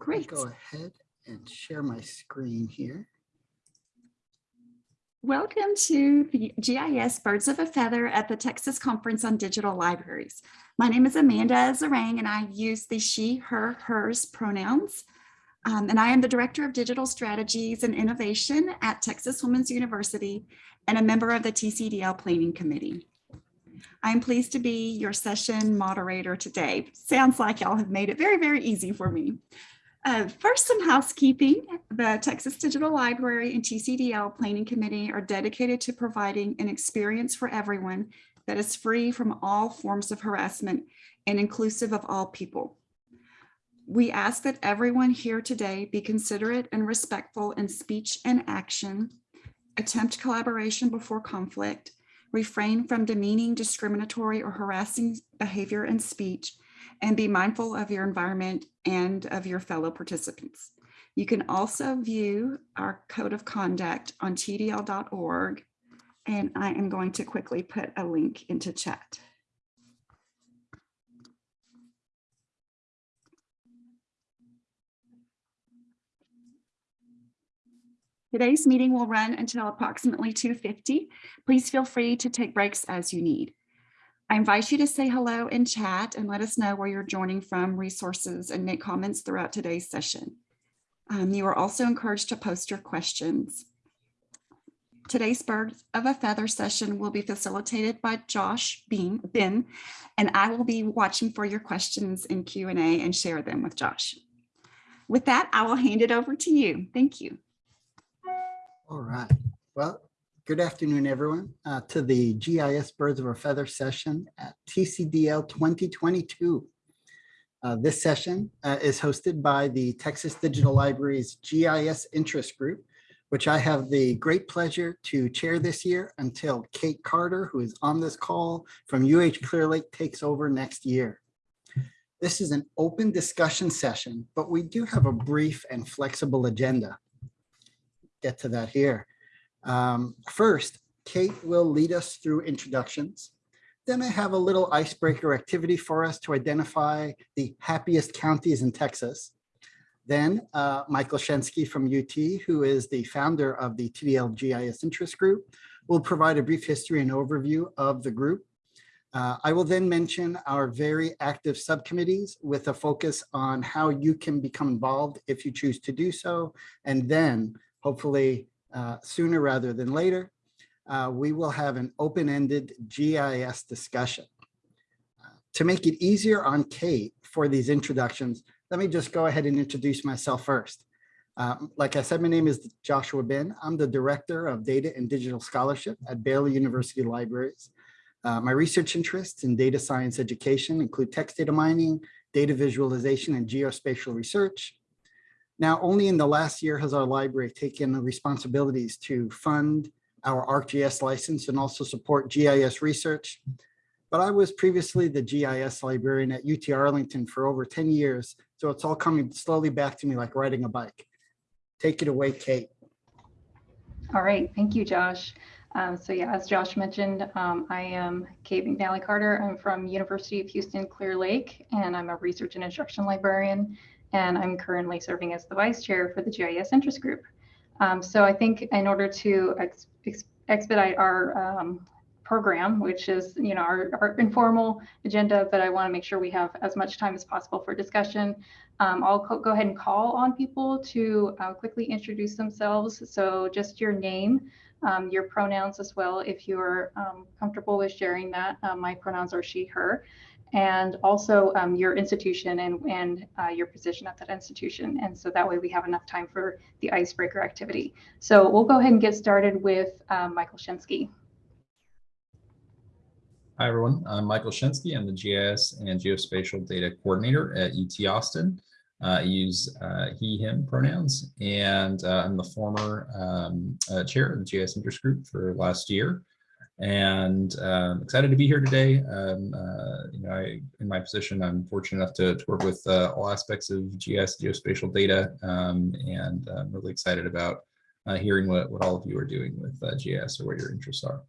Great. Go ahead and share my screen here. Welcome to the GIS Birds of a Feather at the Texas Conference on Digital Libraries. My name is Amanda Zarang and I use the she, her, hers pronouns. Um, and I am the Director of Digital Strategies and Innovation at Texas Women's University and a member of the TCDL Planning Committee. I'm pleased to be your session moderator today. Sounds like y'all have made it very, very easy for me. Uh, first, some housekeeping. The Texas Digital Library and TCDL Planning Committee are dedicated to providing an experience for everyone that is free from all forms of harassment and inclusive of all people. We ask that everyone here today be considerate and respectful in speech and action, attempt collaboration before conflict, refrain from demeaning, discriminatory, or harassing behavior and speech, and be mindful of your environment and of your fellow participants. You can also view our code of conduct on tdl.org, and I am going to quickly put a link into chat. Today's meeting will run until approximately 2.50. Please feel free to take breaks as you need. I invite you to say hello in chat and let us know where you're joining from, resources, and make comments throughout today's session. Um, you are also encouraged to post your questions. Today's Bird of a Feather session will be facilitated by Josh Been, Been, and I will be watching for your questions in Q&A and share them with Josh. With that, I will hand it over to you. Thank you. All right. Well, good afternoon, everyone, uh, to the GIS Birds of a Feather session at TCDL 2022. Uh, this session uh, is hosted by the Texas Digital Library's GIS Interest Group, which I have the great pleasure to chair this year until Kate Carter, who is on this call from UH Clear Lake, takes over next year. This is an open discussion session, but we do have a brief and flexible agenda get to that here. Um, first, Kate will lead us through introductions. Then I have a little icebreaker activity for us to identify the happiest counties in Texas. Then uh, Michael Shensky from UT, who is the founder of the TDL GIS Interest Group, will provide a brief history and overview of the group. Uh, I will then mention our very active subcommittees with a focus on how you can become involved if you choose to do so. And then hopefully uh, sooner rather than later, uh, we will have an open-ended GIS discussion. Uh, to make it easier on Kate for these introductions, let me just go ahead and introduce myself first. Um, like I said, my name is Joshua Been. I'm the Director of Data and Digital Scholarship at Baylor University Libraries. Uh, my research interests in data science education include text data mining, data visualization, and geospatial research, now, only in the last year has our library taken the responsibilities to fund our ArcGIS license and also support GIS research. But I was previously the GIS librarian at UT Arlington for over 10 years. So it's all coming slowly back to me like riding a bike. Take it away, Kate. All right, thank you, Josh. Um, so yeah, as Josh mentioned, um, I am Kate McNally Carter. I'm from University of Houston Clear Lake, and I'm a research and instruction librarian and I'm currently serving as the vice chair for the GIS interest group. Um, so I think in order to ex ex expedite our um, program, which is you know our, our, informal agenda, but I want to make sure we have as much time as possible for discussion. Um, I'll go ahead and call on people to uh, quickly introduce themselves. So just your name, um, your pronouns as well, if you're um, comfortable with sharing that. Uh, my pronouns are she, her and also um, your institution and, and uh, your position at that institution. And so that way we have enough time for the icebreaker activity. So we'll go ahead and get started with um, Michael Shensky. Hi, everyone. I'm Michael Shensky. I'm the GIS and Geospatial Data Coordinator at UT Austin. Uh, I use uh, he, him pronouns, and uh, I'm the former um, uh, chair of the GIS Interest Group for last year and um, excited to be here today. Um, uh, you know, I, in my position, I'm fortunate enough to, to work with uh, all aspects of GIS geospatial data, um, and I'm really excited about uh, hearing what, what all of you are doing with uh, GIS or what your interests are.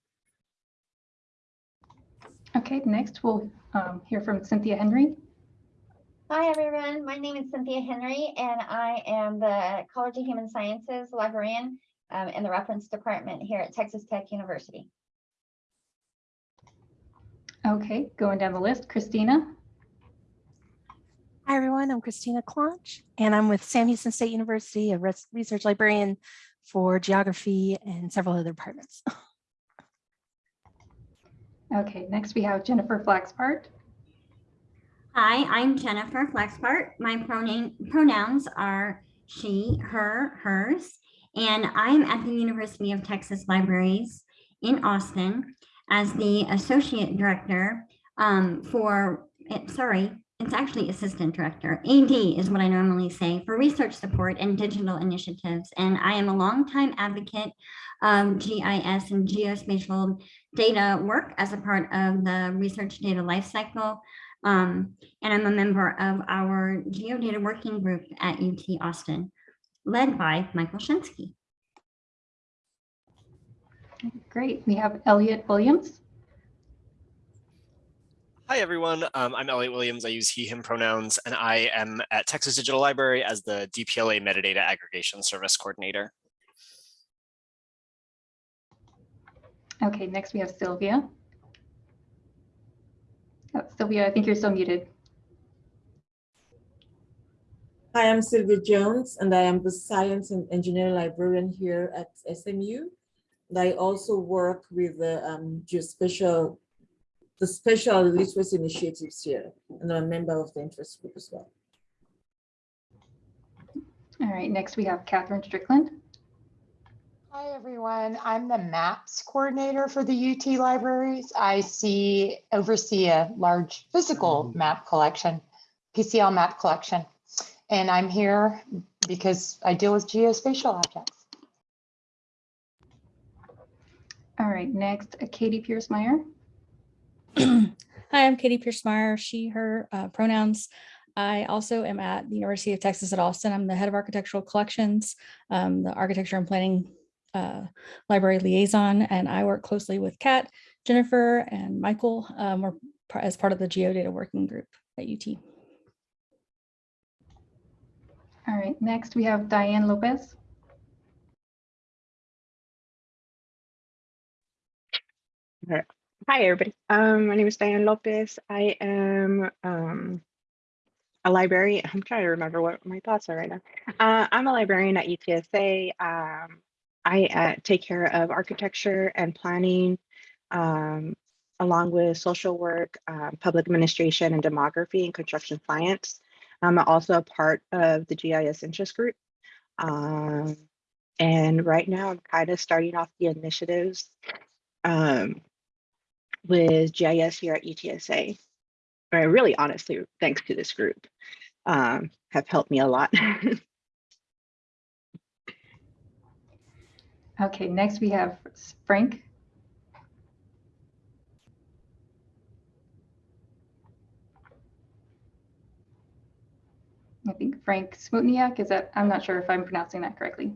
Okay, next we'll um, hear from Cynthia Henry. Hi, everyone. My name is Cynthia Henry, and I am the College of Human Sciences librarian um, in the reference department here at Texas Tech University. Okay, going down the list, Christina. Hi, everyone. I'm Christina Clonch, and I'm with Sam Houston State University, a research librarian for geography and several other departments. Okay, next we have Jennifer Flaxbart. Hi, I'm Jennifer Flaxbart. My pronoun, pronouns are she, her, hers, and I'm at the University of Texas Libraries in Austin as the Associate Director um, for, eh, sorry, it's actually Assistant Director. AD is what I normally say for research support and digital initiatives. And I am a longtime advocate of GIS and geospatial data work as a part of the research data lifecycle. Um, and I'm a member of our Geodata Working Group at UT Austin, led by Michael Shensky. Great, we have Elliot Williams. Hi, everyone. Um, I'm Elliot Williams. I use he, him pronouns, and I am at Texas Digital Library as the DPLA Metadata Aggregation Service Coordinator. Okay, next we have Sylvia. Oh, Sylvia, I think you're still muted. Hi, I'm Sylvia Jones, and I am the Science and Engineering Librarian here at SMU. And I also work with the um, geospatial, the special literacy initiatives here, and I'm a member of the interest group as well. All right, next we have Catherine Strickland. Hi, everyone. I'm the MAPS coordinator for the UT libraries. I see, oversee a large physical map collection, PCL map collection. And I'm here because I deal with geospatial objects. All right, next uh, Katie Pierce Meyer. Hi, I'm Katie Pierce Meyer, she, her uh, pronouns. I also am at the University of Texas at Austin. I'm the head of architectural collections, um, the architecture and planning uh, library liaison, and I work closely with Kat, Jennifer, and Michael. Um, as part of the Geodata Working Group at UT. All right, next we have Diane Lopez. Hi, everybody. Um, my name is Diane Lopez. I am um, a librarian. I'm trying to remember what my thoughts are right now. Uh, I'm a librarian at UTSA. Um, I uh, take care of architecture and planning, um, along with social work, um, public administration, and demography and construction science. I'm also a part of the GIS interest group. Um, and right now, I'm kind of starting off the initiatives um, with GIS here at UTSA. Or really, honestly, thanks to this group, um, have helped me a lot. Okay, next we have Frank. I think Frank Smutniak, is that, I'm not sure if I'm pronouncing that correctly.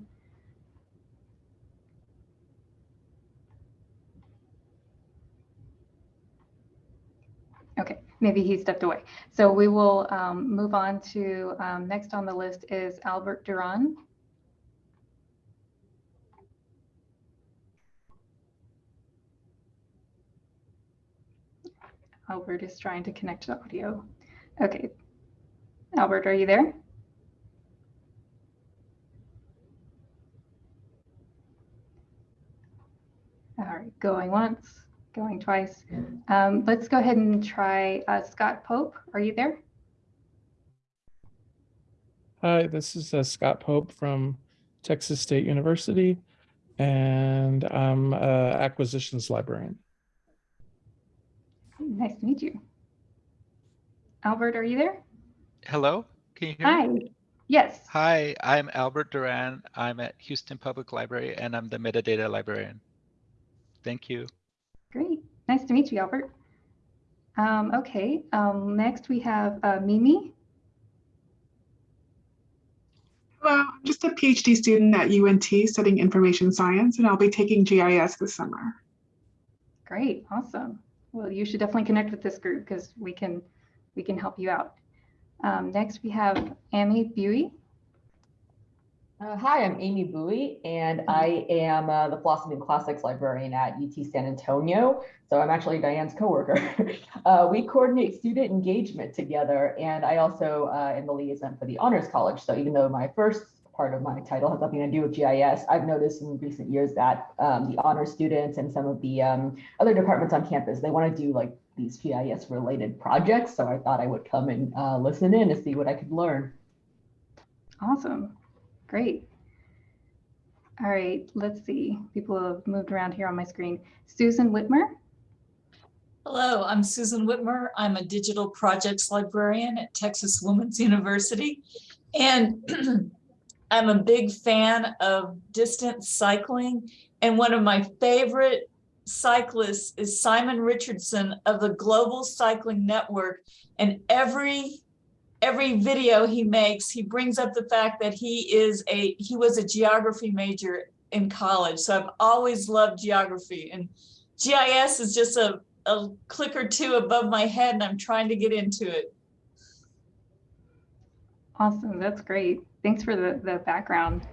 Okay, maybe he stepped away. So we will um, move on to, um, next on the list is Albert Duran. Albert is trying to connect to the audio. Okay. Albert, are you there? All right, going once, going twice. Um, let's go ahead and try uh, Scott Pope. Are you there? Hi, this is uh, Scott Pope from Texas State University, and I'm a acquisitions librarian. Nice to meet you. Albert, are you there? Hello, can you hear me? Hi. Yes. Hi, I'm Albert Duran. I'm at Houston Public Library and I'm the metadata librarian. Thank you. Great. Nice to meet you, Albert. Um, okay. Um, next we have uh, Mimi. Hello, I'm just a PhD student at UNT studying information science, and I'll be taking GIS this summer. Great. Awesome. Well, you should definitely connect with this group because we can we can help you out. Um, next, we have Amy Buie. Uh, hi, I'm Amy Bowie, and I am uh, the and Classics librarian at UT San Antonio. So I'm actually Diane's coworker. uh, we coordinate student engagement together, and I also uh, am the liaison for the Honors College. So even though my first part of my title has nothing to do with GIS, I've noticed in recent years that um, the honor students and some of the um, other departments on campus, they want to do like these GIS related projects. So I thought I would come and uh, listen in to see what I could learn. Awesome. Great. All right, let's see. People have moved around here on my screen. Susan Whitmer. Hello, I'm Susan Whitmer. I'm a digital projects librarian at Texas Women's University. And I'm a big fan of distance cycling. And one of my favorite cyclists is Simon Richardson of the Global Cycling Network. And every every video he makes, he brings up the fact that he is a he was a geography major in college. So I've always loved geography and GIS is just a, a click or two above my head and I'm trying to get into it. Awesome, that's great. Thanks for the, the background.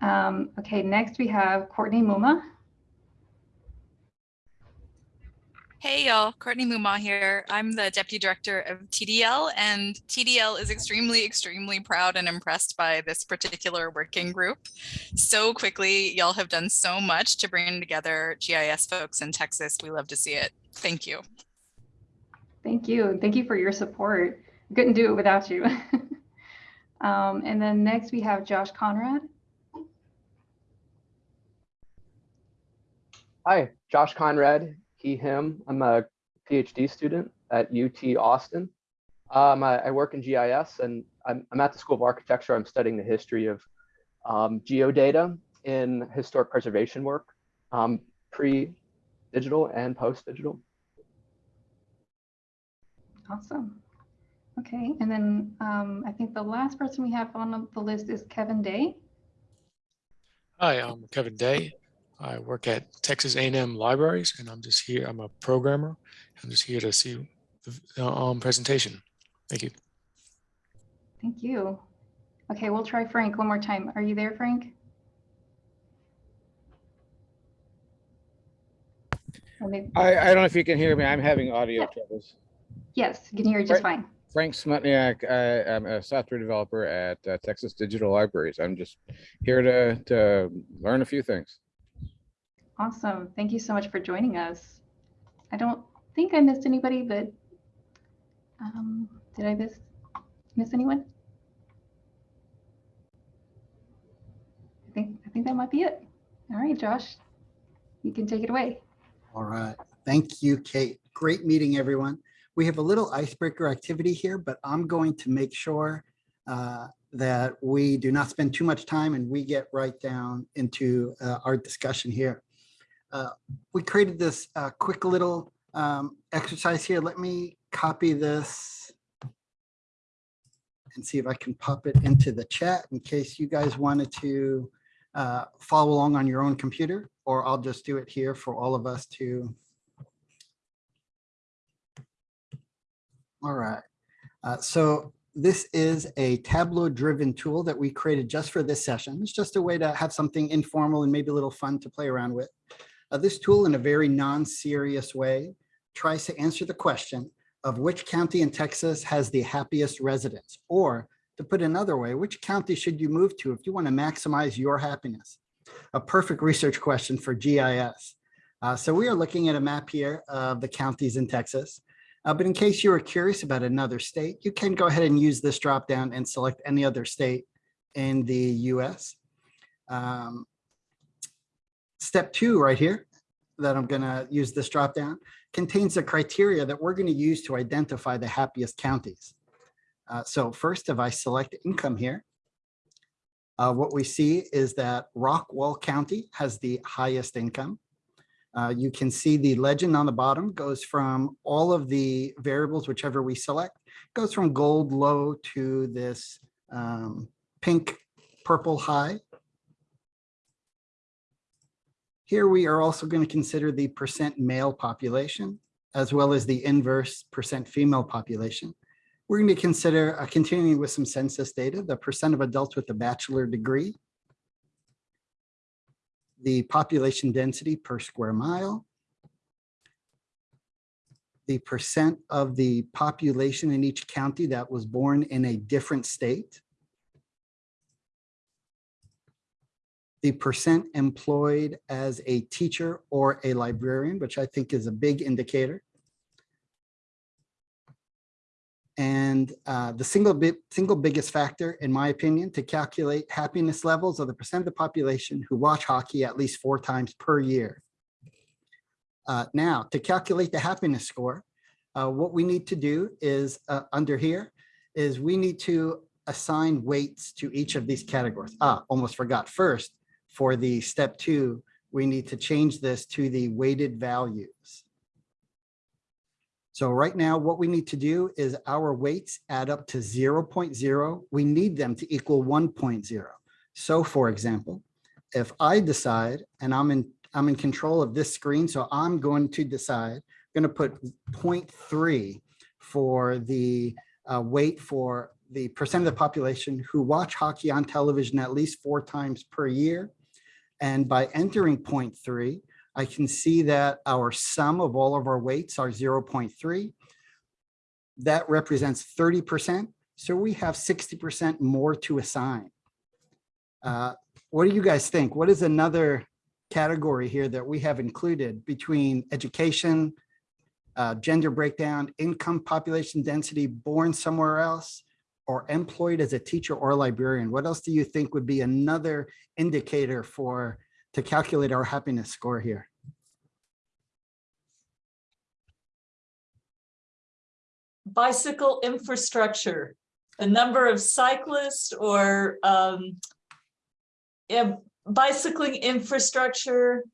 Um, okay, next we have Courtney Mumma. Hey y'all, Courtney Mumma here. I'm the Deputy Director of TDL and TDL is extremely, extremely proud and impressed by this particular working group. So quickly, y'all have done so much to bring together GIS folks in Texas. We love to see it. Thank you. Thank you. Thank you for your support. Couldn't do it without you. um, and then next we have Josh Conrad. Hi, Josh Conrad, he, him. I'm a PhD student at UT Austin. Um, I, I, work in GIS and I'm, I'm, at the School of Architecture. I'm studying the history of um, geodata in historic preservation work, um, pre-digital and post-digital. Awesome. Okay, and then um, I think the last person we have on the list is Kevin Day. Hi, I'm Kevin Day. I work at Texas A&M Libraries, and I'm just here. I'm a programmer. I'm just here to see the um, presentation. Thank you. Thank you. Okay, we'll try Frank one more time. Are you there, Frank? I, I don't know if you can hear me. I'm having audio yeah. troubles. Yes, you can hear it just fine. Frank Smutniak. I, am a software developer at uh, Texas Digital Libraries. I'm just here to, to learn a few things. Awesome. Thank you so much for joining us. I don't think I missed anybody, but um, did I miss miss anyone? I think I think that might be it. All right, Josh, you can take it away. All right. Thank you, Kate. Great meeting, everyone. We have a little icebreaker activity here, but I'm going to make sure uh, that we do not spend too much time and we get right down into uh, our discussion here. Uh, we created this uh, quick little um, exercise here. Let me copy this and see if I can pop it into the chat in case you guys wanted to uh, follow along on your own computer, or I'll just do it here for all of us to. All right. Uh, so this is a Tableau driven tool that we created just for this session. It's just a way to have something informal and maybe a little fun to play around with. Uh, this tool in a very non-serious way tries to answer the question of which county in Texas has the happiest residents, or to put another way, which county should you move to if you want to maximize your happiness? A perfect research question for GIS. Uh, so we are looking at a map here of the counties in Texas. Uh, but in case you are curious about another state, you can go ahead and use this drop down and select any other state in the US. Um, Step two right here that I'm going to use this drop down contains the criteria that we're going to use to identify the happiest counties. Uh, so first, if I select income here, uh, what we see is that Rockwall County has the highest income. Uh, you can see the legend on the bottom goes from all of the variables, whichever we select, goes from gold low to this um, pink purple high. Here we are also going to consider the percent male population as well as the inverse percent female population. We're going to consider uh, continuing with some census data, the percent of adults with a bachelor degree, the population density per square mile, the percent of the population in each county that was born in a different state, the percent employed as a teacher or a librarian, which I think is a big indicator. And uh, the single single biggest factor, in my opinion, to calculate happiness levels of the percent of the population who watch hockey at least four times per year. Uh, now, to calculate the happiness score, uh, what we need to do is uh, under here is we need to assign weights to each of these categories. Ah, almost forgot. First, for the step two, we need to change this to the weighted values. So right now, what we need to do is our weights add up to 0.0. We need them to equal 1.0. So for example, if I decide, and I'm in, I'm in control of this screen, so I'm going to decide, I'm going to put 0.3 for the uh, weight for the percent of the population who watch hockey on television at least four times per year. And by entering 0.3, I can see that our sum of all of our weights are 0.3. That represents 30%. So we have 60% more to assign. Uh, what do you guys think? What is another category here that we have included between education, uh, gender breakdown, income, population density, born somewhere else, or employed as a teacher or librarian? What else do you think would be another indicator for to calculate our happiness score here? Bicycle infrastructure, the number of cyclists or um, bicycling infrastructure.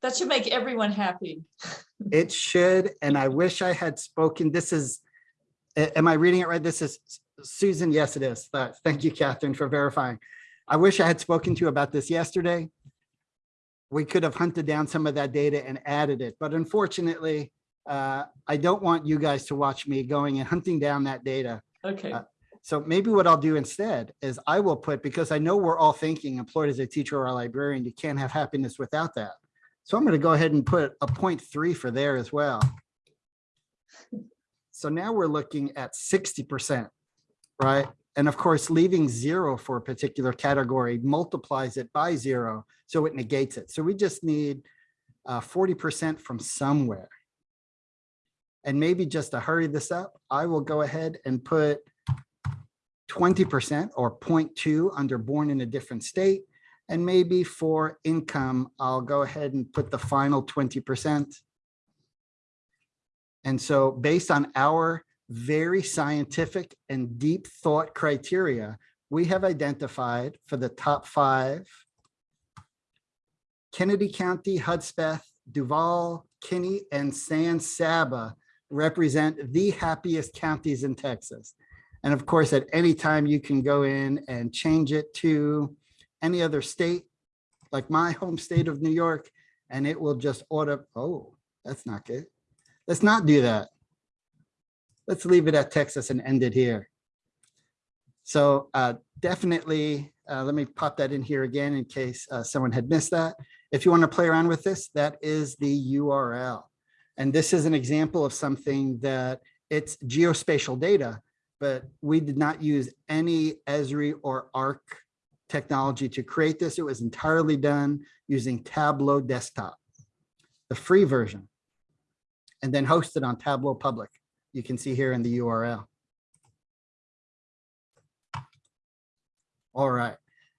That should make everyone happy. It should, and I wish I had spoken. This is, a- am I reading it right? This is Susan. Yes, it is. Thank you, Catherine, for verifying. I wish I had spoken to you about this yesterday. We could have hunted down some of that data and added it, but unfortunately, uh, I don't want you guys to watch me going and hunting down that data. Okay. Uh, So maybe what I'll do instead is I will put, because I know we're all thinking employed as a teacher or a librarian, you can't have happiness without that. So I'm going to go ahead and put a point three for there as well. So now we're looking at 60%, right? And of course, leaving zero for a particular category multiplies it by zero, so it negates it. So we just need uh, 40% from somewhere. And maybe just to hurry this up, I will go ahead and put 20% or 0.2 under born in a different state. And maybe for income, I'll go ahead and put the final 20%. And so based on our very scientific and deep thought criteria, we have identified for the top five, Kenedy County, Hudspeth, Duval, Kinney, and San Saba represent the happiest counties in Texas. And of course, at any time you can go in and change it to any other state, like my home state of New York, and it will just order, oh, that's not good. Let's not do that. Let's leave it at Texas and end it here. So uh, definitely, uh, let me pop that in here again in case uh, someone had missed that. If you want to play around with this, that is the URL. And this is an example of something that it's geospatial data, but we did not use any Esri or ARC technology to create this. It was entirely done using Tableau Desktop, the free version, and then hosted on Tableau Public. You can see here in the URL. All right,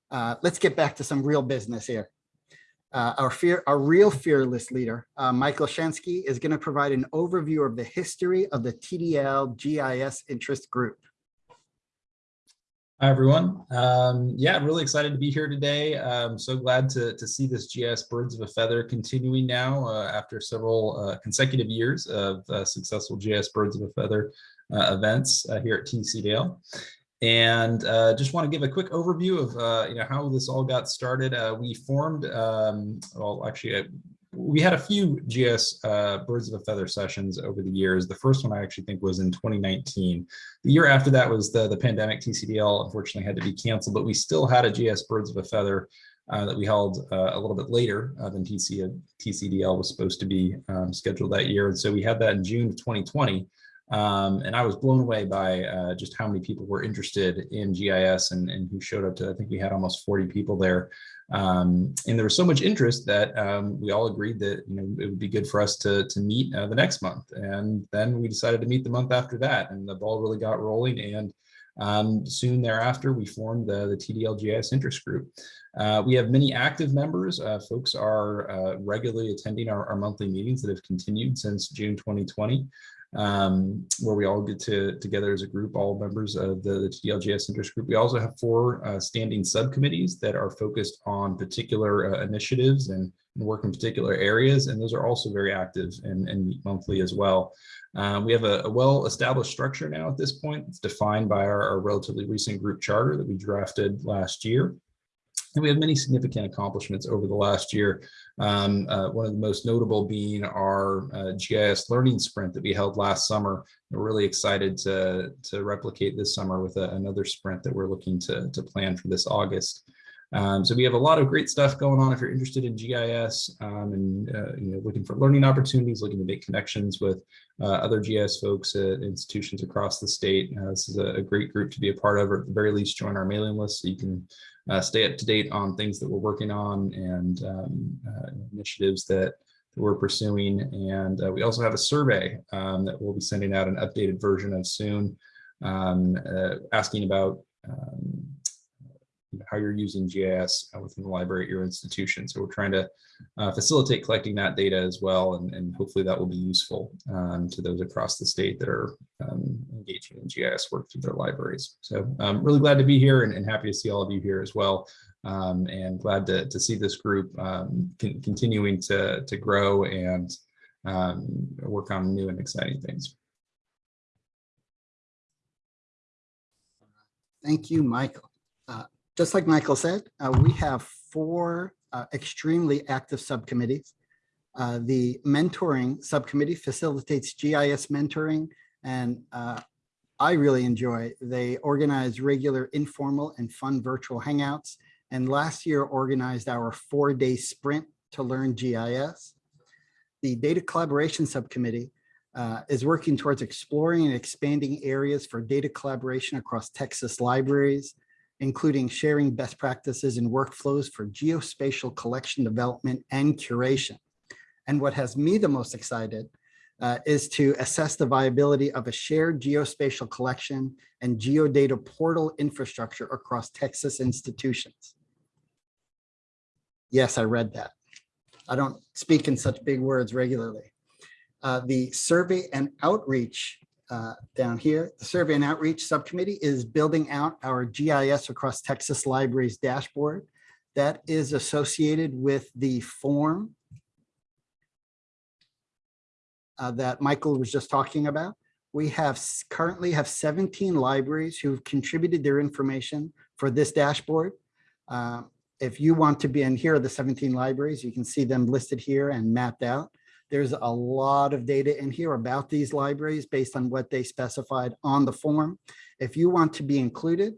uh, let's get back to some real business here. Uh, our fear, our real fearless leader, uh, Michael Shensky, is going to provide an overview of the history of the TDL GIS interest group. Hi, everyone. Um, yeah, really excited to be here today. I'm so glad to, to see this GIS Birds of a Feather continuing now uh, after several uh, consecutive years of uh, successful GIS Birds of a Feather uh, events uh, here at TCDL. And uh, just want to give a quick overview of you know how this all got started. We formed, um, well, actually, we had a few GS uh, Birds of a Feather sessions over the years. The first one I actually think was in 2019. The year after that was the, the pandemic TCDL unfortunately had to be canceled, but we still had a GS Birds of a Feather uh, that we held uh, a little bit later uh, than TC, TCDL was supposed to be um, scheduled that year. And so we had that in June of 2020. Um, and I was blown away by uh, just how many people were interested in GIS and, and who showed up to, I think we had almost 40 people there. Um, and there was so much interest that um, we all agreed that you know it would be good for us to, to meet uh, the next month. And then we decided to meet the month after that and the ball really got rolling. And um, soon thereafter, we formed the, the TDL GIS interest group. Uh, we have many active members. Uh, folks are uh, regularly attending our, our monthly meetings that have continued since June 2020 um, where we all get to together as a group, all members of the, the interest group. We also have four uh, standing subcommittees that are focused on particular uh, initiatives and, and, work in particular areas, and those are also very active and, and meet monthly as well. Um, we have a, a well-established structure now at this point. It's defined by our, our relatively recent group charter that we drafted last year. And we have many significant accomplishments over the last year. Um, uh, one of the most notable being our uh, GIS learning sprint that we held last summer. We're really excited to, to replicate this summer with a, another sprint that we're looking to, to plan for this August. Um, so we have a lot of great stuff going on if you're interested in GIS um, and uh, you know, looking for learning opportunities, looking to make connections with uh, other GIS folks at institutions across the state. Uh, this is a, a, great group to be a part of, or at the very least join our mailing list so you can uh, stay up to date on things that we're working on and um, uh, initiatives that, we're pursuing. And uh, we also have a survey um, that we'll be sending out an updated version of soon, um, asking about um, how you're using GIS within the library at your institution. So we're trying to uh, facilitate collecting that data as well, and, and hopefully that will be useful um, to those across the state that are um, engaging in GIS work through their libraries. So I'm um, really glad to be here and, and, happy to see all of you here as well. Um, and glad to, to see this group um, con continuing to, to grow and work on new and exciting things. Thank you, Michael. Just like Michael said, uh, we have four uh, extremely active subcommittees. Uh, the mentoring subcommittee facilitates GIS mentoring, and uh, I really enjoy. They organize regular informal and fun virtual hangouts, and last year organized our four-day sprint to learn GIS. The data collaboration subcommittee uh, is working towards exploring and expanding areas for data collaboration across Texas libraries, including sharing best practices and workflows for geospatial collection development and curation. And what has me the most excited uh, is to assess the viability of a shared geospatial collection and geodata portal infrastructure across Texas institutions. Yes, I read that. I don't speak in such big words regularly. Uh, the survey and outreach uh, down here. The Survey and Outreach Subcommittee is building out our GIS across Texas Libraries dashboard. That is associated with the form uh, that Michael was just talking about. We have currently have 17 libraries who've contributed their information for this dashboard. Uh, if you want to be in here are the 17 libraries, you can see them listed here and mapped out. There's a lot of data in here about these libraries based on what they specified on the form. If you want to be included,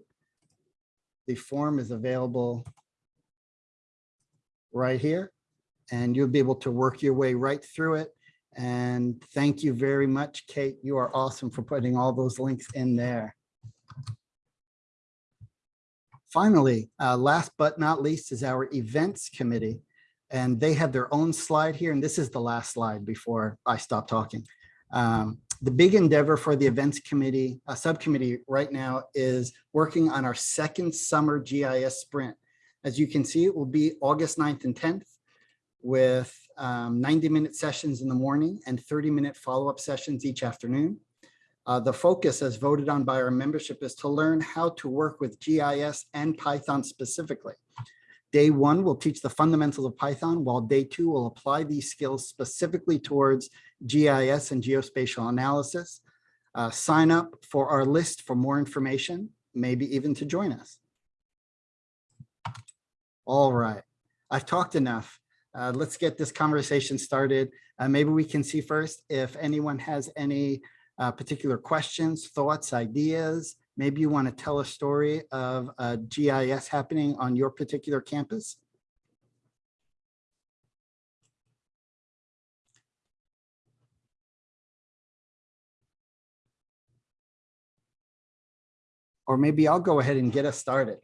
the form is available right here, and you'll be able to work your way right through it. And thank you very much, Kate. You are awesome for putting all those links in there. Finally, uh, last but not least is our events committee and they have their own slide here. And this is the last slide before I stop talking. Um, the big endeavor for the events committee, uh, subcommittee right now is working on our second summer GIS sprint. As you can see, it will be August 9th and 10th with um, 90 minute sessions in the morning and 30 minute follow-up sessions each afternoon. Uh, the focus as voted on by our membership is to learn how to work with GIS and Python specifically. Day one will teach the fundamentals of Python, while day two will apply these skills specifically towards GIS and geospatial analysis. Uh, sign up for our list for more information, maybe even to join us. All right, I've talked enough. uh, let's get this conversation started. Uh, maybe we can see first if anyone has any uh, particular questions, thoughts, ideas. Maybe you want to tell a story of a GIS happening on your particular campus. Or maybe I'll go ahead and get us started.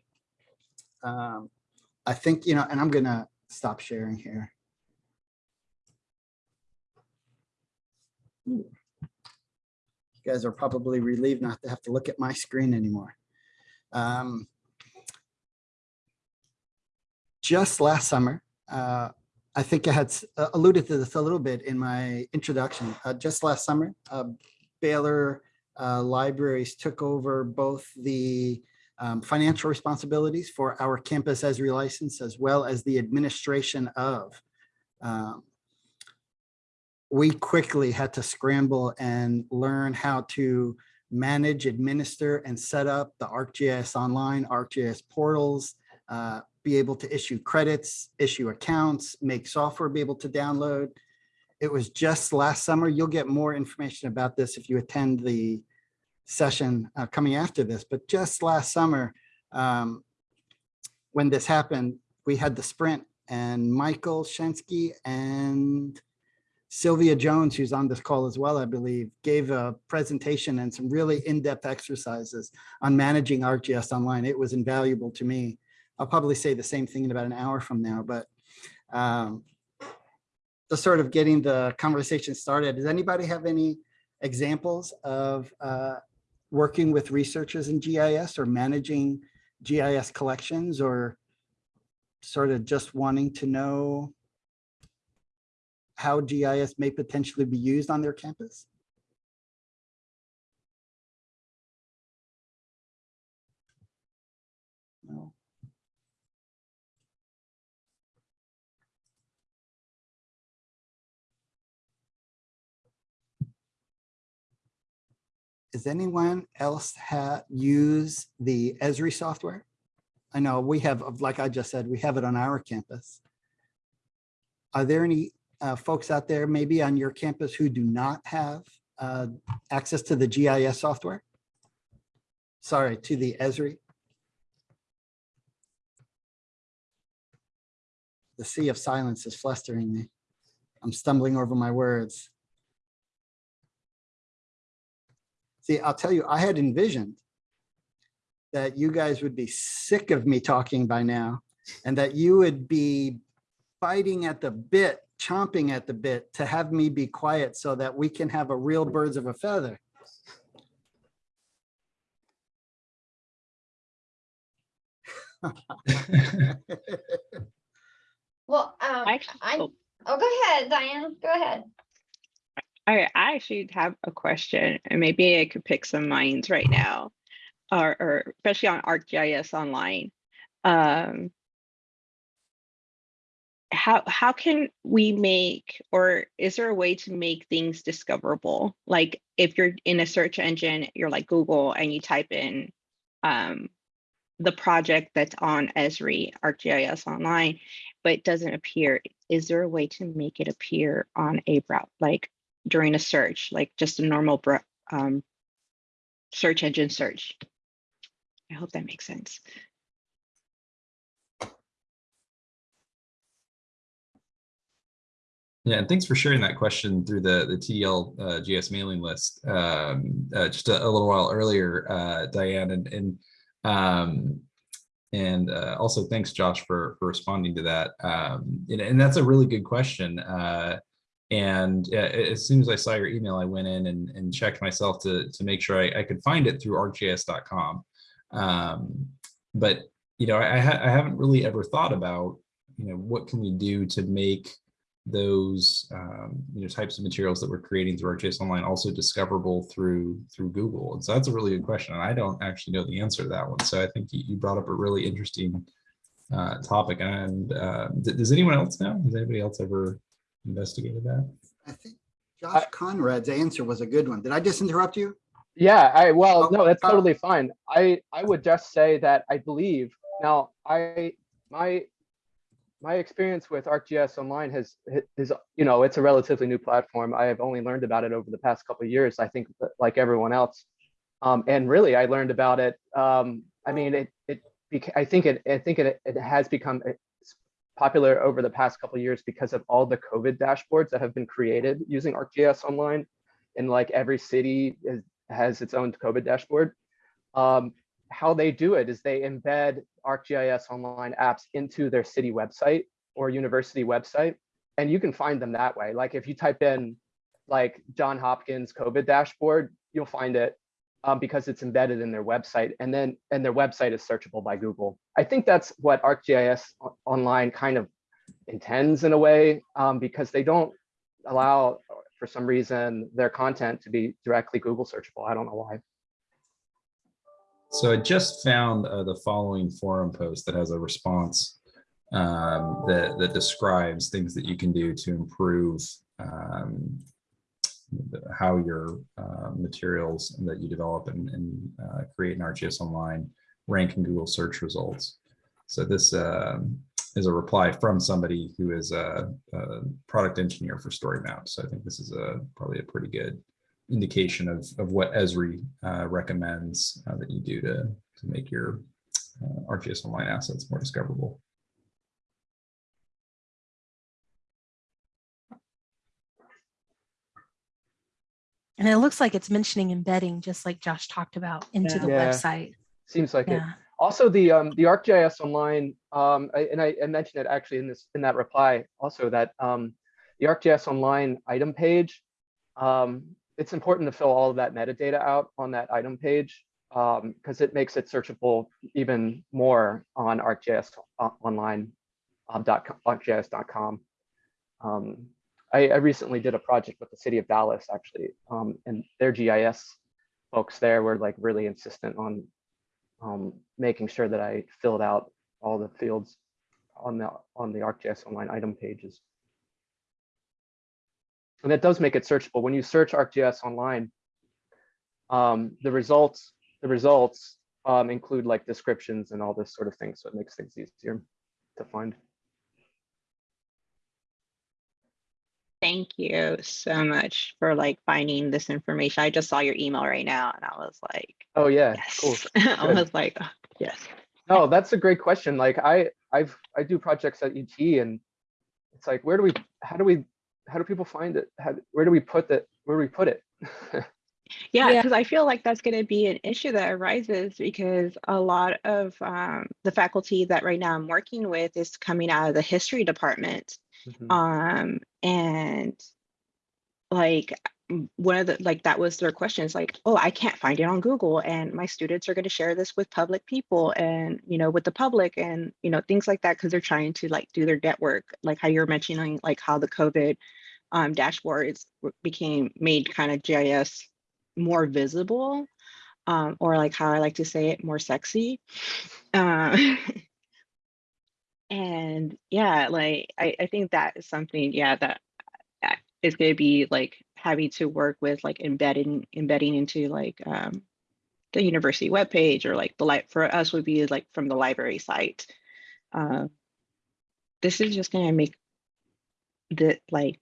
Um, I think, you know, and I'm gonna stop sharing here. You guys are probably relieved not to have to look at my screen anymore. Um, just last summer, uh, I think I had uh, alluded to this a little bit in my introduction. Uh, just last summer, uh, Baylor uh, Libraries took over both the um, financial responsibilities for our campus Esri license as well as the administration of. Um, we quickly had to scramble and learn how to manage, administer, and set up the ArcGIS Online, ArcGIS portals, uh, be able to issue credits, issue accounts, make software be able to download. It was just last summer. You'll get more information about this if you attend the session uh, coming after this, but just last summer, um, when this happened, we had the sprint and Michael Shensky and Sylvia Jones, who's on this call as well, I believe, gave a presentation and some really in-depth exercises on managing ArcGIS Online. It was invaluable to me. I'll probably say the same thing in about an hour from now, but um, just sort of getting the conversation started. Does anybody have any examples of uh, working with researchers in GIS or managing GIS collections or sort of just wanting to know how GIS may potentially be used on their campus? No. Does anyone else use the Esri software? I know we have, like I just said, we have it on our campus. Are there any uh, folks out there maybe on your campus who do not have uh, access to the GIS software? Sorry, to the Esri? The sea of silence is flustering me. I'm stumbling over my words. See, I'll tell you, I had envisioned that you guys would be sick of me talking by now and that you would be biting at the bit, chomping at the bit to have me be quiet so that we can have a real birds of a feather. Well, um, Actually- I, oh. oh, go ahead, Diane, go ahead. I, I actually have a question, and maybe I could pick some minds right now, or, or especially on ArcGIS Online. Um, how how can we make, or is there a way to make things discoverable? Like if you're in a search engine, you're like Google, and you type in um, the project that's on Esri ArcGIS Online, but it doesn't appear. Is there a way to make it appear on a browser, like during a search, like just a normal um, search engine search? I hope that makes sense. Yeah, and thanks for sharing that question through the, the TDL uh, GS mailing list um, uh, just a, a little while earlier, uh, Diane, and, and, um, and uh, also thanks, Josh, for, for responding to that. Um, and, and that's a really good question. Uh, and uh, as soon as I saw your email, I went in and, and checked myself to, to make sure I, I could find it through arcgis.com. Um, but, you know, I, I, ha I haven't really ever thought about, you know, what can we do to make those um, you know types of materials that we're creating through our ArcGIS Online also discoverable through through Google? And so that's a really good question. And I don't actually know the answer to that one. So I think you, you brought up a really interesting uh, topic. And uh, does anyone else know? Has anybody else ever investigated that? I think Josh Conrad's answer was a good one. Did I just interrupt you? Yeah, I well, Oh, no, that's uh, totally fine. I I would just say that I believe now I my my experience with ArcGIS Online has is you know it's a relatively new platform. I have only learned about it over the past couple of years. I think like everyone else, um, and really I learned about it. Um, I mean it it I think it I think it it has become popular over the past couple of years because of all the COVID dashboards that have been created using ArcGIS Online, and like every city is, has its own COVID dashboard. Um, how they do it is they embed ArcGIS Online apps into their city website or university website, and you can find them that way. Like if you type in like John Hopkins COVID dashboard, you'll find it um, because it's embedded in their website, and then and their website is searchable by Google. I think that's what ArcGIS Online kind of intends in a way, um, because they don't allow, for some reason, their content to be directly Google searchable. I don't know why. So I just found uh, the following forum post that has a response um, that, that describes things that you can do to improve um, how your uh, materials that you develop and, and uh, create in ArcGIS Online rank in Google search results. So this uh, is a reply from somebody who is a, a product engineer for StoryMap. So I think this is a probably a pretty good indication of, of what Esri uh, recommends uh, that you do to, to make your uh, ArcGIS Online assets more discoverable. And it looks like it's mentioning embedding, just like Josh talked about, into the Yeah. website. Seems like it. Also, the um, the ArcGIS Online, um, I, and I, I mentioned it actually in this in that reply also that um, the ArcGIS Online item page, um, it's important to fill all of that metadata out on that item page because it makes it searchable even more on ArcGIS Online um, ArcGIS.com. Um, I, I recently did a project with the city of Dallas actually, um, and their GIS folks there were like really insistent on um, making sure that I filled out all the fields on the on the ArcGIS Online item pages. And that does make it searchable. When you search ArcGIS Online, um, the results the results um, include like descriptions and all this sort of thing, so it makes things easier to find. Thank you so much for like finding this information. I just saw your email right now and I was like, Oh yeah, cool. I was like, oh, yes. No, that's a great question. Like I, I've, I do projects at UT and it's like, where do we, how do we, how do people find it? How, where do we put that? Where do we put it? Yeah, Yeah. because I feel like that's going to be an issue that arises because a lot of um, the faculty that right now I'm working with is coming out of the history department. Mhm. Um, and like one of the like that was their question is like, oh, I can't find it on Google, and my students are going to share this with public people and you know with the public and you know things like that because they're trying to like do their network, like how you're mentioning like how the COVID um, dashboards became made kind of GIS more visible, um, or like how I like to say it, more sexy. Uh, and yeah, like I, I think that is something, yeah, that uh, going to be like having to work with like embedding embedding into like um, the university webpage or like the light for us would be like from the library site. Uh, this is just going to make the like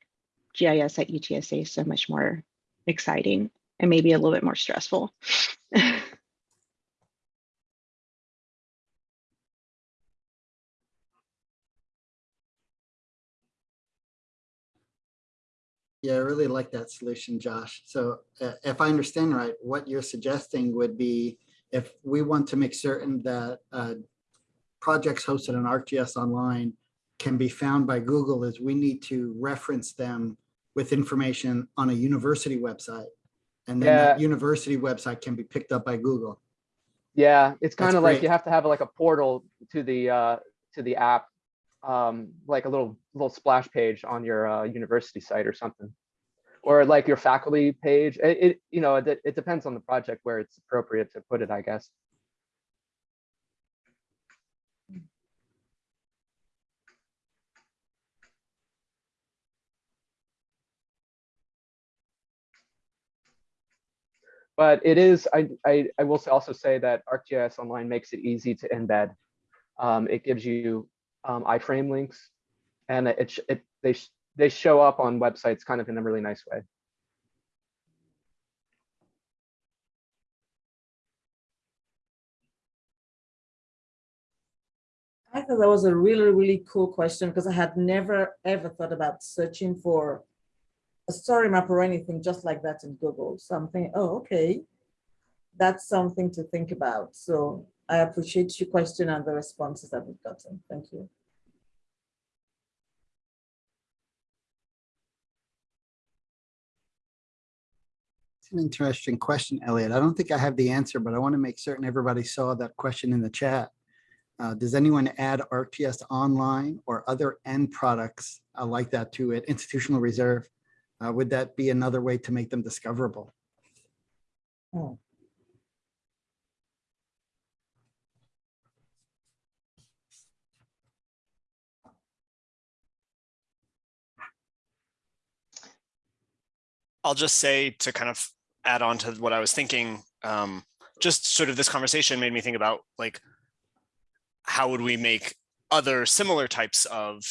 GIS at UTSA so much more exciting and maybe a little bit more stressful. Yeah, I really like that solution, Josh. So uh, if I understand right, what you're suggesting would be if we want to make certain that uh, projects hosted on ArcGIS Online can be found by Google is we need to reference them with information on a university website. And then that university website can be picked up by Google. Yeah, it's That's kind of like you have to have like a portal to the uh, to the app, um, like a little little splash page on your uh, university site or something, or like your faculty page. It, it you know it, it depends on the project where it's appropriate to put it, I guess. But it is, I, I, I will also say that ArcGIS Online makes it easy to embed. Um, it gives you um, iframe links and it, it they they show up on websites kind of in a really nice way. I thought that was a really, really cool question because I had never ever thought about searching for a story map or anything just like that in Google. So I'm thinking, oh, okay. That's something to think about. So I appreciate your question and the responses that we've gotten. Thank you. It's an interesting question, Elliot. I don't think I have the answer, but I want to make certain everybody saw that question in the chat. Uh, Does anyone add ArcGIS Online or other end products uh, like that to it, institutional reserve? Uh, Would that be another way to make them discoverable? Oh. I'll just say to kind of add on to what I was thinking, um, just sort of this conversation made me think about like, how would we make other similar types of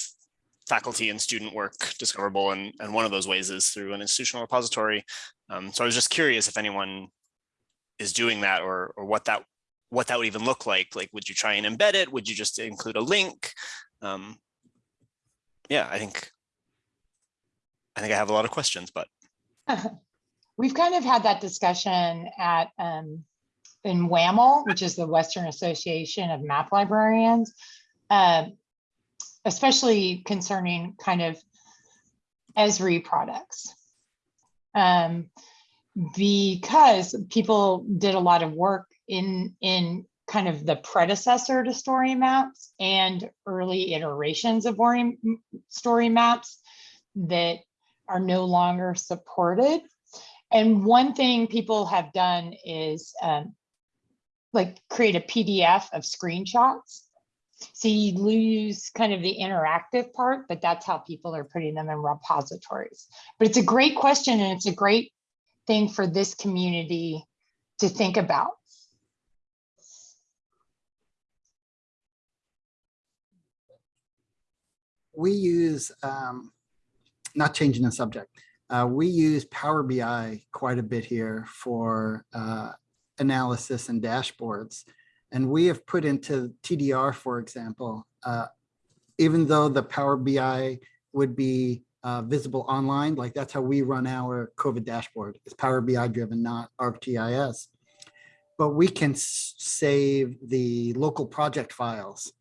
faculty and student work discoverable? And, and one of those ways is through an institutional repository. Um, so I was just curious if anyone is doing that or, or what that what that would even look like. Like, would you try and embed it? Would you just include a link? Um, yeah, I think I think I have a lot of questions, but We've kind of had that discussion at, um, in WAML, which is the Western Association of Map Librarians. uh, Especially concerning kind of Esri products. Um, because people did a lot of work in, in kind of the predecessor to story maps and early iterations of story, maps that are no longer supported. And one thing people have done is um, like create a PDF of screenshots. So you lose kind of the interactive part, but that's how people are putting them in repositories. But it's a great question and it's a great thing for this community to think about. We use, um, not changing the subject, uh, we use Power BI quite a bit here for uh, analysis and dashboards. And we have put into TDR, for example, uh, even though the Power BI would be uh, visible online, like that's how we run our COVID dashboard. It's Power BI driven, not ArcGIS. But we can save the local project files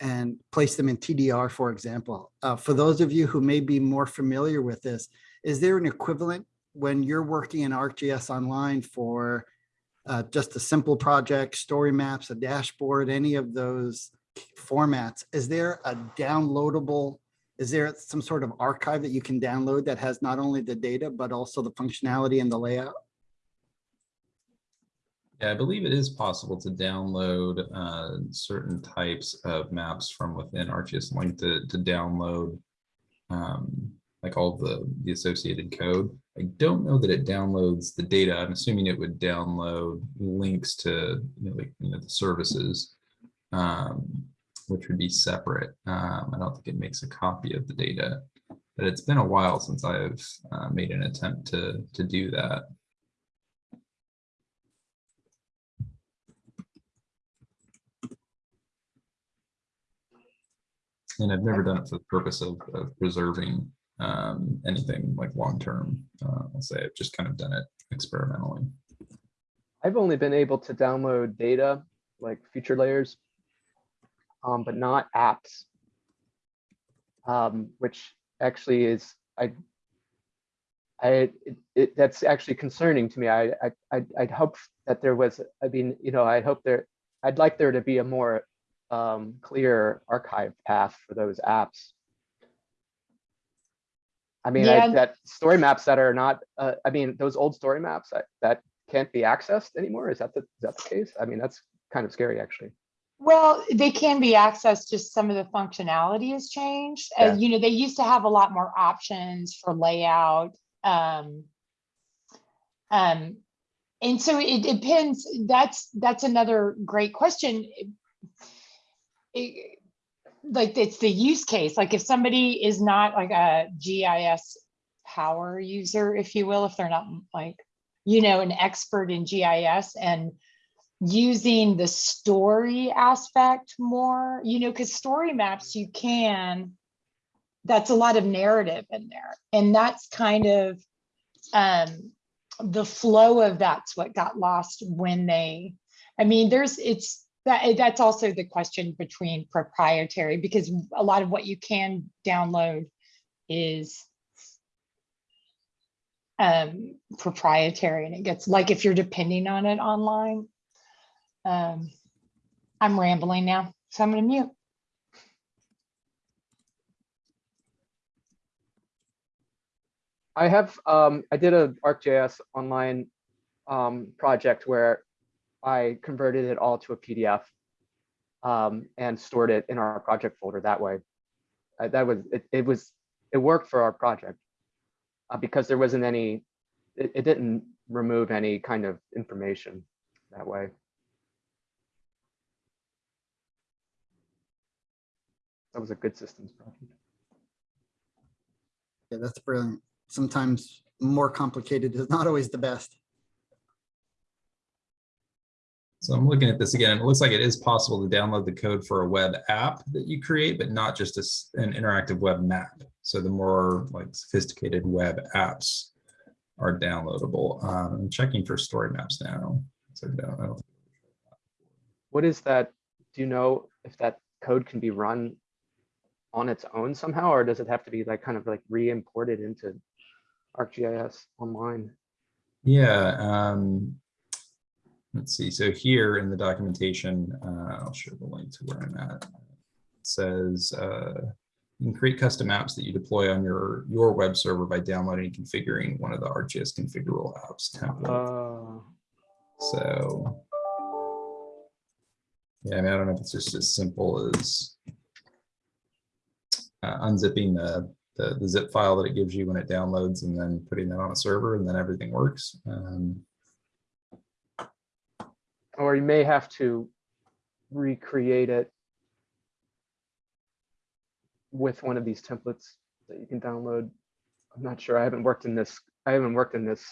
and place them in TDR, for example. Uh, for those of you who may be more familiar with this, is there an equivalent when you're working in ArcGIS Online for uh, just a simple project, story maps, a dashboard, any of those formats? Is there a downloadable, is there some sort of archive that you can download that has not only the data, but also the functionality and the layout? Yeah, I believe it is possible to download uh, certain types of maps from within ArcGIS Link to, to download um, like all the, the associated code. I don't know that it downloads the data. I'm assuming it would download links to you know, like you know the services, um, which would be separate. Um, I don't think it makes a copy of the data, but it's been a while since I've uh, made an attempt to to do that. And I've never done it for the purpose of, of preserving um, anything like long-term. Uh, I'll say I've just kind of done it experimentally. I've only been able to download data like feature layers, um, but not apps, um, which actually is I. I it, it, that's actually concerning to me. I I I'd, I'd hope that there was. I mean, you know, I hope there. I'd like there to be a more um, clear archive path for those apps. I mean, I, that story maps that are not, uh, I mean, those old story maps that, that can't be accessed anymore. Is that the, is that the case? I mean, that's kind of scary, actually. Well, they can be accessed, just some of the functionality has changed. Yeah. And, you know, they used to have a lot more options for layout. Um, um, and so it depends, that's, that's another great question. It- like it's the use case. Like if somebody is not like a GIS power user, if you will, if they're not like, you know, an expert in GIS and using the story aspect more, you know, because story maps you can, that's a lot of narrative in there. And that's kind of um the flow of that's what got lost when they, I mean, there's, it's, that, that's also the question between proprietary, because a lot of what you can download is um, proprietary and it gets, like if you're depending on it online. Um, I'm rambling now, so I'm gonna mute. I have, um, I did a ArcGIS online um, project where I converted it all to a PDF um, and stored it in our project folder that way. Uh, that was, it, it was, it worked for our project uh, because there wasn't any, it, it didn't remove any kind of information that way. That was a good systems project. Yeah, that's brilliant. Sometimes more complicated is not always the best. So I'm looking at this again. It looks like it is possible to download the code for a web app that you create, but not just a an interactive web map. So the more like sophisticated web apps are downloadable. Um, I'm checking for story maps now. So no, What is that? Do you know if that code can be run on its own somehow, or does it have to be like kind of like re-imported into ArcGIS online? Yeah, um, let's see. So here in the documentation, uh, I'll show the link to where I'm at. It says uh, you can create custom apps that you deploy on your your web server by downloading and configuring one of the ArcGIS configurable apps template. Uh, So yeah, I mean, I don't know if it's just as simple as uh, unzipping the, the the zip file that it gives you when it downloads and then putting that on a server and then everything works. Um, or you may have to recreate it with one of these templates that you can download. I'm not sure. I haven't worked in this. I haven't worked in this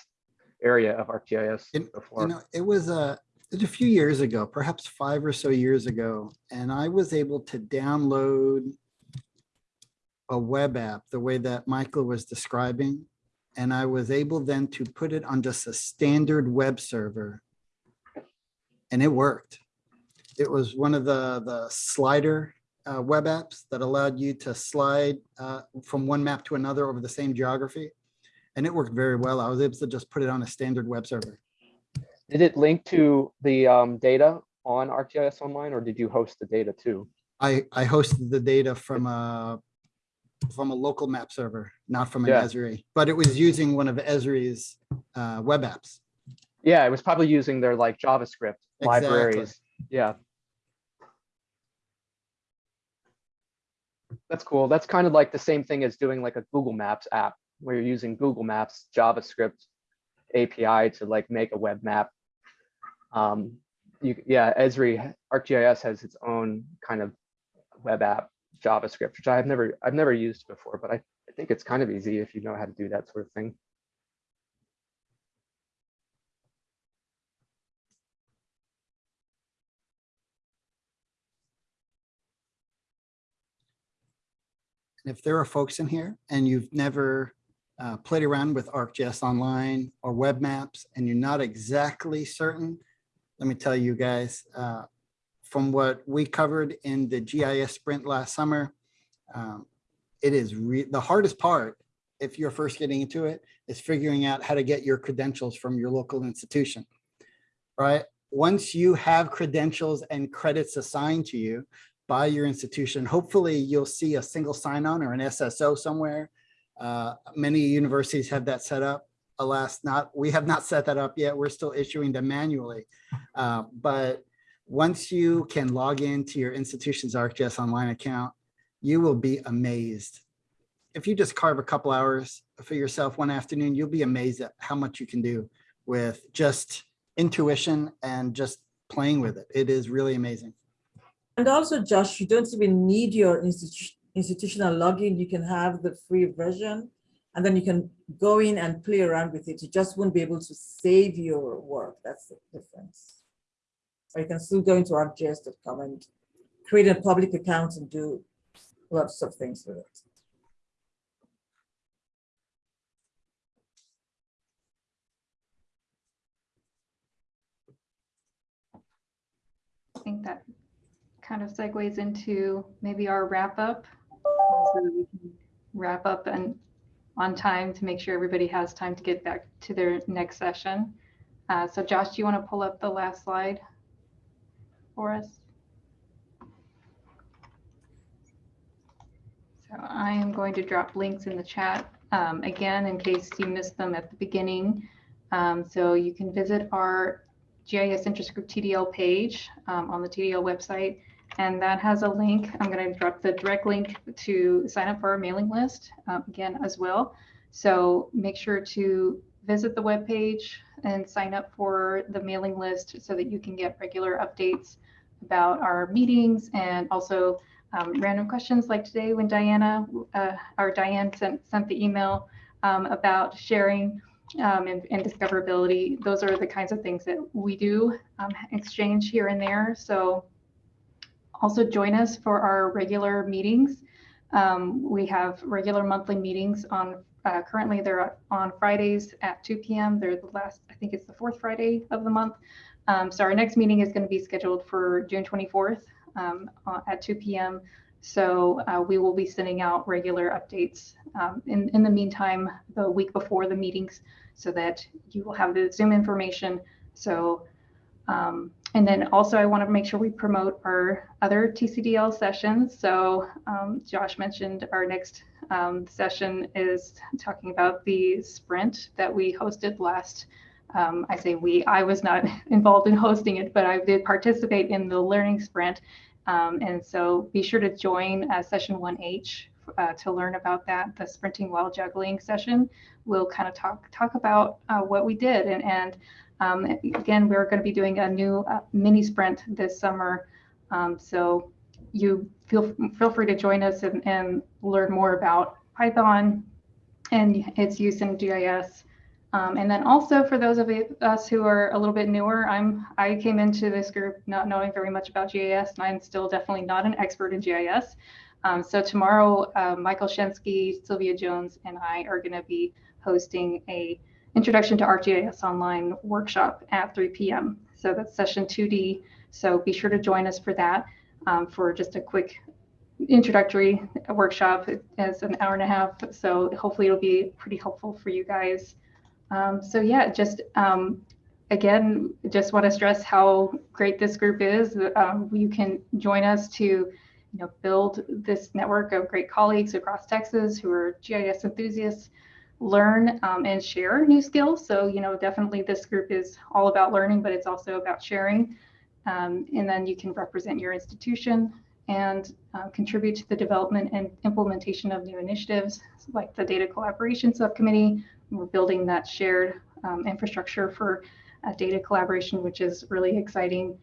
area of ArcGIS before. You know, it was a, it was a few years ago, perhaps five or so years ago, and I was able to download a web app the way that Michael was describing. And I was able then to put it on just a standard web server. And it worked. It was one of the, the slider uh, web apps that allowed you to slide uh, from one map to another over the same geography. And it worked very well. I was able to just put it on a standard web server. Did it link to the um, data on ArcGIS Online, or did you host the data too? I, I hosted the data from a, from a local map server, not from an Yeah. Esri, but it was using one of Esri's uh, web apps. Yeah, it was probably using their like JavaScript Exactly. libraries. Yeah. That's cool. That's kind of like the same thing as doing like a Google Maps app where you're using Google Maps JavaScript API to like make a web map. Um, you, yeah, Esri ArcGIS has its own kind of web app JavaScript, which I've never I've never used before, but I, I think it's kind of easy if you know how to do that sort of thing. And if there are folks in here and you've never uh, played around with ArcGIS Online or web maps and you're not exactly certain, let me tell you guys, uh, from what we covered in the GIS sprint last summer, um, it is the hardest part if you're first getting into it is figuring out how to get your credentials from your local institution, right? Once you have credentials and credits assigned to you by your institution, hopefully you'll see a single sign-on or an SSO somewhere. Uh, Many universities have that set up. Alas, not, we have not set that up yet. We're still issuing them manually. Uh, But once you can log into your institution's ArcGIS Online account, you will be amazed. If you just carve a couple hours for yourself one afternoon, you'll be amazed at how much you can do with just intuition and just playing with it. It is really amazing. And also, Josh, you don't even need your institu- institutional login. You can have the free version and then you can go in and play around with it. You just won't be able to save your work. That's the difference. Or you can still go into ArcGIS.com and create a public account and do lots of things with it. I think that kind of segues into maybe our wrap up. So we can Wrap up and on time to make sure everybody has time to get back to their next session. Uh, So Josh, do you want to pull up the last slide for us? So I am going to drop links in the chat um, again in case you missed them at the beginning. Um, so you can visit our GIS Interest Group TDL page um, on the TDL website, and that has a link. I'm going to drop the direct link to sign up for our mailing list um, again as well. So make sure to visit the webpage and sign up for the mailing list so that you can get regular updates about our meetings and also um, random questions like today when Diana uh, or Diane sent, sent the email um, about sharing um, and, and, discoverability. Those are the kinds of things that we do um, exchange here and there. So also join us for our regular meetings. Um, we have regular monthly meetings on uh, currently they're on Fridays at 2 p.m. They're the last, I think it's the fourth Friday of the month. Um, so our next meeting is going to be scheduled for June 24th um, uh, at 2 p.m. So uh, we will be sending out regular updates um, in, in the meantime, the week before the meetings, so that you will have the Zoom information. So, um, and then also I want to make sure we promote our other TCDL sessions. So um, Josh mentioned our next um, session is talking about the sprint that we hosted last um, I say we, I was not involved in hosting it, but I did participate in the learning sprint. Um, and so be sure to join uh, session 1H uh, to learn about that. The sprinting while juggling session, we'll kind of talk talk about uh, what we did. And, and um, again, we're going to be doing a new uh, mini sprint this summer. Um, so you feel feel free to join us and, and learn more about Python and its use in GIS. Um, and then also for those of us who are a little bit newer, I'm I came into this group not knowing very much about GIS, and I'm still definitely not an expert in GIS. Um, so tomorrow, uh, Michael Shensky, Sylvia Jones, and I are going to be hosting a Introduction to ArcGIS Online workshop at 3 p.m. So that's session 2D. So be sure to join us for that um, for just a quick introductory workshop. It's an hour and a half. So hopefully it'll be pretty helpful for you guys. Um, so yeah, just um, again, just want to stress how great this group is. Um, you can join us to you know, build this network of great colleagues across Texas who are GIS enthusiasts, learn um, and share new skills. So, you know, definitely this group is all about learning, but it's also about sharing. Um, and then you can represent your institution and uh, contribute to the development and implementation of new initiatives like the data collaboration subcommittee. We're building that shared um, infrastructure for uh, data collaboration, which is really exciting.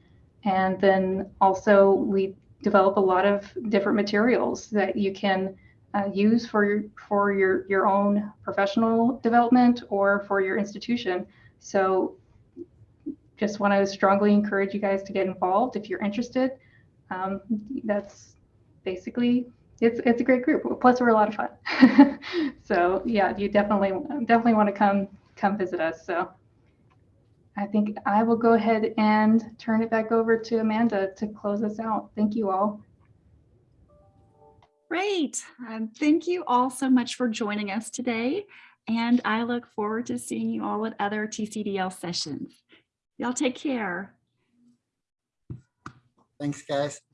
And then also we develop a lot of different materials that you can uh, use for your, for your, your own professional development or for your institution. So just want to strongly encourage you guys to get involved if you're interested. Um, that's basically it's it's a great group. Plus, we're a lot of fun. so yeah, you definitely definitely want to come come visit us. So I think I will go ahead and turn it back over to Amanda to close us out. Thank you all. Great. Um, thank you all so much for joining us today. And I look forward to seeing you all at other TCDL sessions. Y'all take care. Thanks, guys.